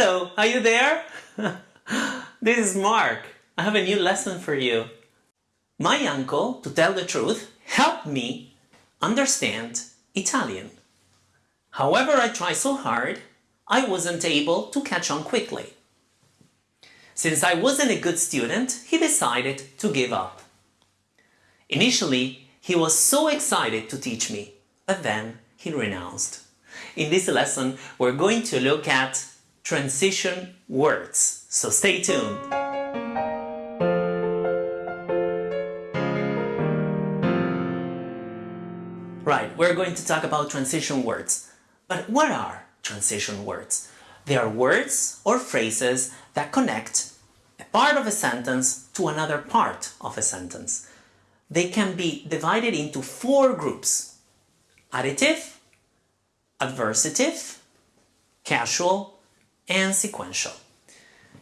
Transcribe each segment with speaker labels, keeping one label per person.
Speaker 1: Hello, are you there? this is Mark. I have a new lesson for you. My uncle, to tell the truth, helped me understand Italian. However I tried so hard, I wasn't able to catch on quickly. Since I wasn't a good student, he decided to give up. Initially, he was so excited to teach me, but then he renounced. In this lesson, we're going to look at transition words, so stay tuned. Right, we're going to talk about transition words. But what are transition words? They are words or phrases that connect a part of a sentence to another part of a sentence they can be divided into four groups. Additive, adversative, casual, and sequential.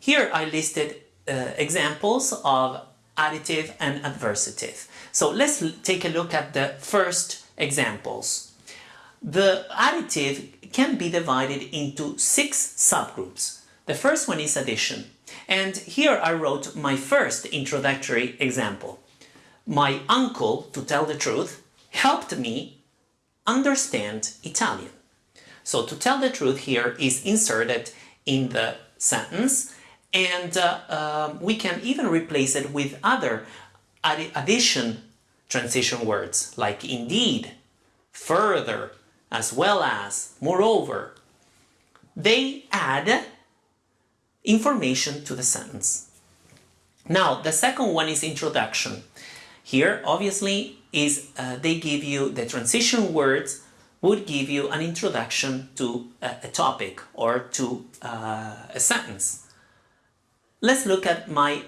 Speaker 1: Here I listed uh, examples of additive and adversative. So let's take a look at the first examples. The additive can be divided into six subgroups. The first one is addition. And here I wrote my first introductory example my uncle, to tell the truth, helped me understand Italian. So to tell the truth here is inserted in the sentence and uh, uh, we can even replace it with other addition transition words like indeed, further, as well as, moreover. They add information to the sentence. Now, the second one is introduction. Here, obviously, is uh, they give you the transition words would give you an introduction to a, topic or to uh, a sentence. Let's look at my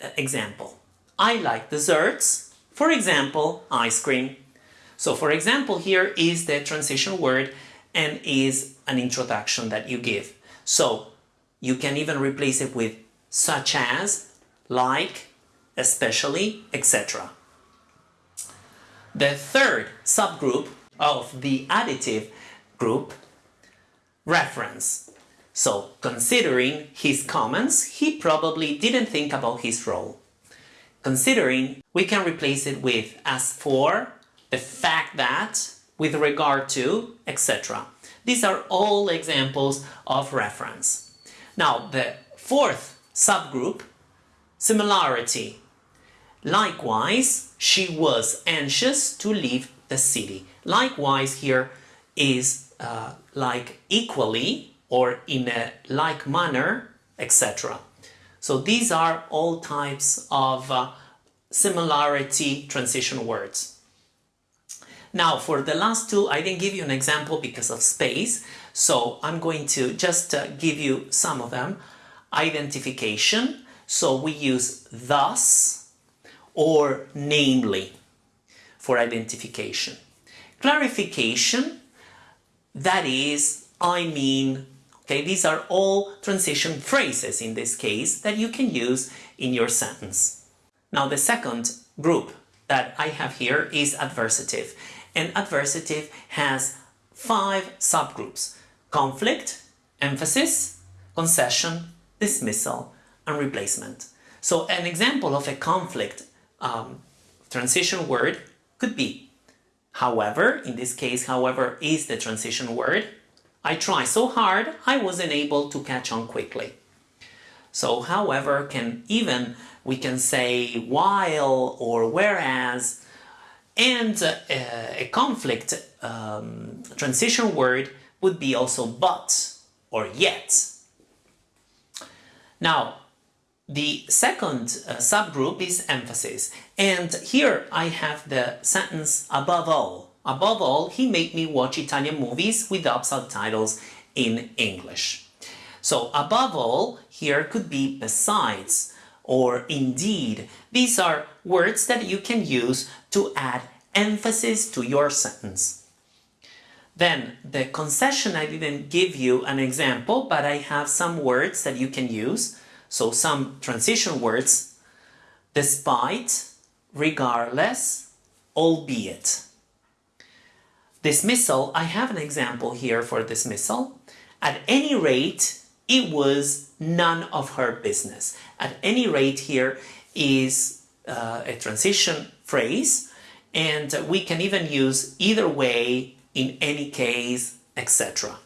Speaker 1: uh, example. I like desserts, for example, ice cream. So for example, here is the transition word and is an introduction that you give. So you can even replace it with such as, like, especially, etc. The third subgroup of the additive group, reference. So, considering his comments, he probably didn't think about his role. Considering, we can replace it with as for, the fact that, with regard to, etc. These are all examples of reference. Now, the fourth subgroup, similarity. Likewise, she was anxious to leave the city. Likewise here is uh, like equally or in a like manner, etc. So these are all types of uh, similarity transition words. Now for the last two, I didn't give you an example because of space, so I'm going to just uh, give you some of them. Identification, so we use thus, or namely for identification. Clarification, that is, I mean, okay, these are all transition phrases in this case that you can use in your sentence. Now the second group that I have here is adversative and adversative has five subgroups conflict, emphasis, concession, dismissal and replacement. So an example of a conflict um, transition word could be. However, in this case, however, is the transition word. I try so hard, I wasn't able to catch on quickly. So, however, can even, we can say while or whereas, and uh, a conflict um, transition word would be also but or yet. Now, the second uh, subgroup is emphasis. And here I have the sentence above all. Above all, he made me watch Italian movies without subtitles in English. So above all, here could be besides or indeed. These are words that you can use to add emphasis to your sentence. Then the concession, I didn't give you an example, but I have some words that you can use so some transition words, despite, regardless, albeit. Dismissal, I have an example here for dismissal. At any rate, it was none of her business. At any rate here is uh, a transition phrase and we can even use either way, in any case, etc.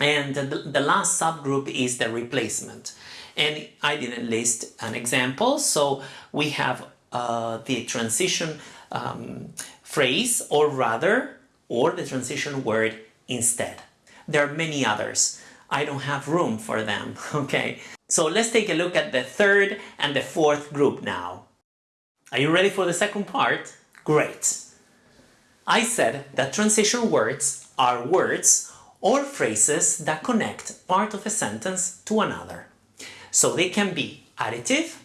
Speaker 1: And the, the last subgroup is the replacement. And I didn't list an example, so we have uh, the transition um, phrase, or rather, or the transition word instead. There are many others. I don't have room for them, okay? So let's take a look at the third and the fourth group now. Are you ready for the second part? Great! I said that transition words are words or phrases that connect part of a sentence to another. So they can be additive,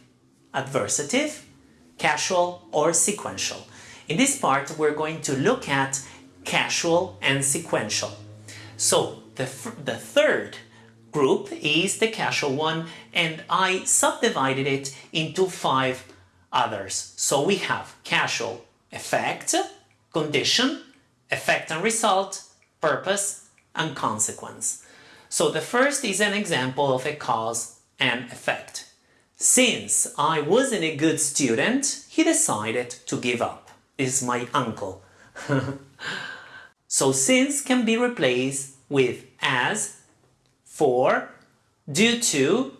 Speaker 1: adversative, casual or sequential. In this part we're going to look at casual and sequential. So the, the third group is the casual one and I subdivided it into five others. So we have casual effect, condition, effect and result, purpose, and consequence. So the first is an example of a cause and effect. Since I wasn't a good student, he decided to give up. This is my uncle. so since can be replaced with as, for, due to,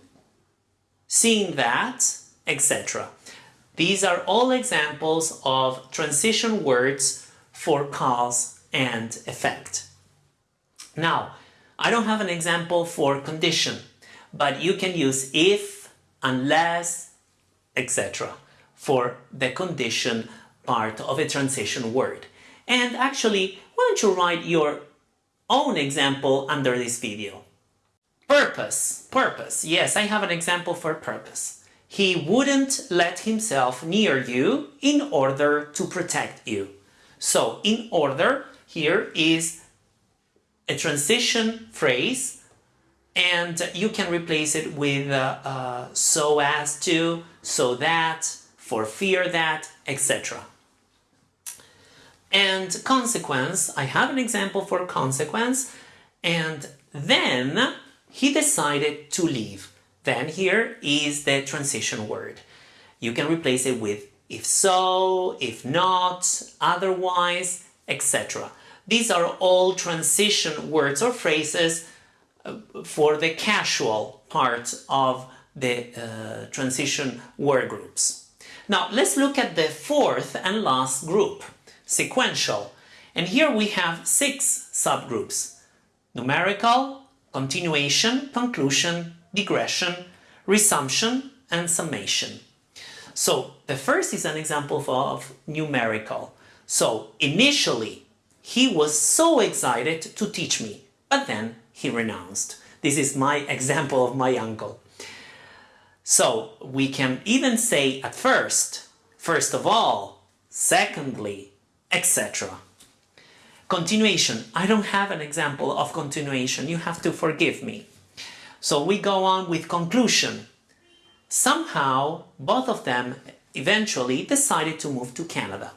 Speaker 1: seeing that, etc. These are all examples of transition words for cause and effect. Now, I don't have an example for condition, but you can use if, unless, etc. for the condition part of a transition word. And actually, why don't you write your own example under this video? Purpose, purpose. Yes, I have an example for purpose. He wouldn't let himself near you in order to protect you. So, in order here is a transition phrase and you can replace it with uh, uh, so as to, so that, for fear that, etc. And consequence, I have an example for consequence, and then he decided to leave. Then here is the transition word. You can replace it with if so, if not, otherwise, etc. These are all transition words or phrases uh, for the casual part of the uh, transition word groups. Now let's look at the fourth and last group, sequential. And here we have six subgroups. Numerical, continuation, conclusion, digression, resumption, and summation. So the first is an example of numerical. So initially, he was so excited to teach me, but then he renounced. This is my example of my uncle. So we can even say at first, first of all, secondly, etc. Continuation. I don't have an example of continuation. You have to forgive me. So we go on with conclusion. Somehow, both of them eventually decided to move to Canada.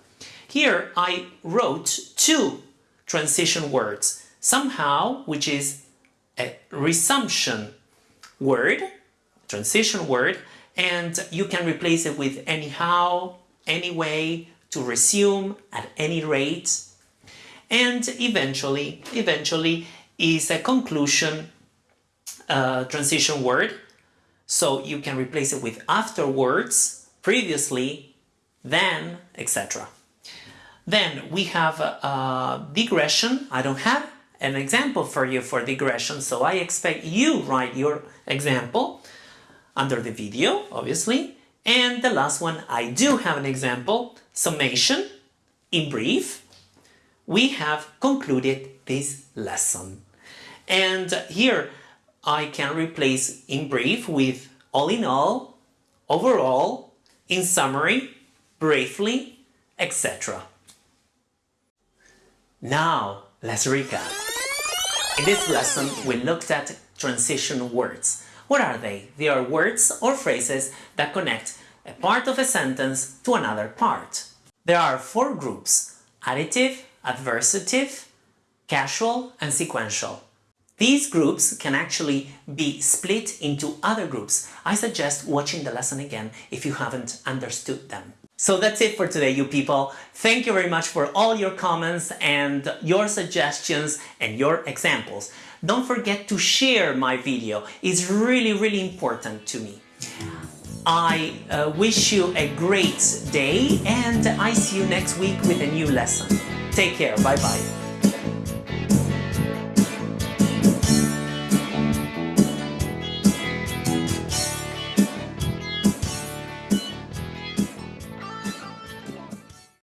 Speaker 1: Here I wrote two transition words. Somehow, which is a resumption word, transition word, and you can replace it with anyhow, anyway, to resume, at any rate. And eventually, eventually is a conclusion uh, transition word. So you can replace it with afterwards, previously, then, etc. Then we have uh, digression. I don't have an example for you for digression, so I expect you write your example under the video, obviously. And the last one, I do have an example, summation. In brief, we have concluded this lesson. And here, I can replace in brief with all in all, overall, in summary, briefly, etc. Now, let's recap. In this lesson, we looked at transition words. What are they? They are words or phrases that connect a part of a sentence to another part. There are four groups, additive, adversative, casual and sequential. These groups can actually be split into other groups. I suggest watching the lesson again if you haven't understood them. So that's it for today, you people. Thank you very much for all your comments and your suggestions and your examples. Don't forget to share my video. It's really, really important to me. I uh, wish you a great day and I see you next week with a new lesson. Take care. Bye-bye.